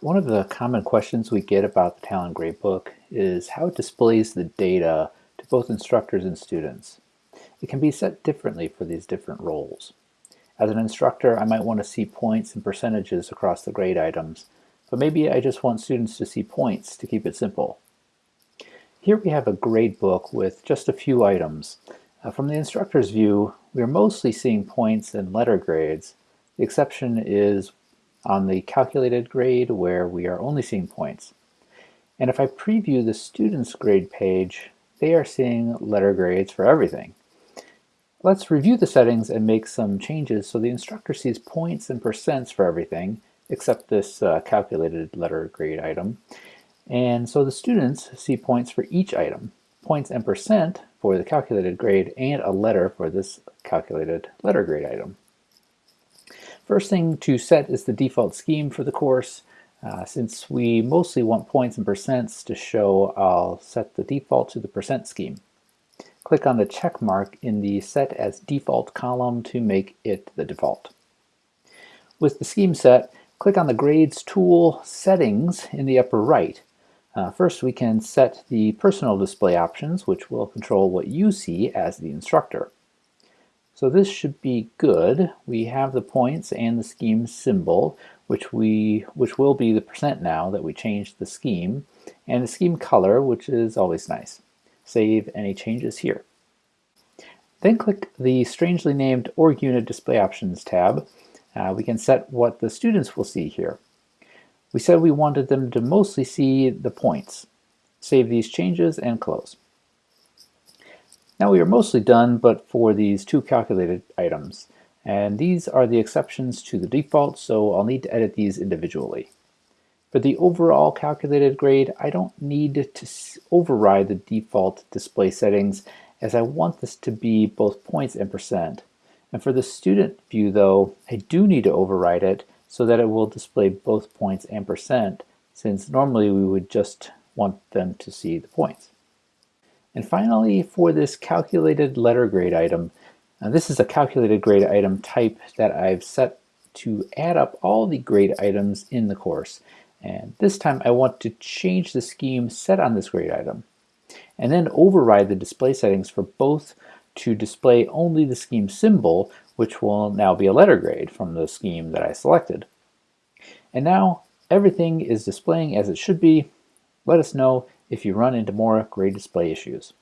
One of the common questions we get about the Talon Gradebook is how it displays the data to both instructors and students. It can be set differently for these different roles. As an instructor, I might want to see points and percentages across the grade items, but maybe I just want students to see points to keep it simple. Here we have a gradebook with just a few items. Uh, from the instructor's view, we are mostly seeing points and letter grades. The exception is on the calculated grade where we are only seeing points. And if I preview the student's grade page, they are seeing letter grades for everything. Let's review the settings and make some changes so the instructor sees points and percents for everything except this uh, calculated letter grade item. And so the students see points for each item, points and percent for the calculated grade and a letter for this calculated letter grade item. First thing to set is the default scheme for the course. Uh, since we mostly want points and percents to show, I'll set the default to the percent scheme. Click on the check mark in the Set as Default column to make it the default. With the scheme set, click on the Grades tool Settings in the upper right. Uh, first, we can set the personal display options, which will control what you see as the instructor. So this should be good. We have the points and the scheme symbol, which we which will be the percent now that we changed the scheme, and the scheme color, which is always nice. Save any changes here. Then click the strangely named org unit display options tab. Uh, we can set what the students will see here. We said we wanted them to mostly see the points. Save these changes and close. Now we are mostly done but for these two calculated items. And these are the exceptions to the default, so I'll need to edit these individually. For the overall calculated grade, I don't need to override the default display settings as I want this to be both points and percent. And for the student view though, I do need to override it so that it will display both points and percent since normally we would just want them to see the points. And finally, for this calculated letter grade item, uh, this is a calculated grade item type that I've set to add up all the grade items in the course. And this time I want to change the scheme set on this grade item and then override the display settings for both to display only the scheme symbol, which will now be a letter grade from the scheme that I selected. And now everything is displaying as it should be. Let us know if you run into more grade display issues.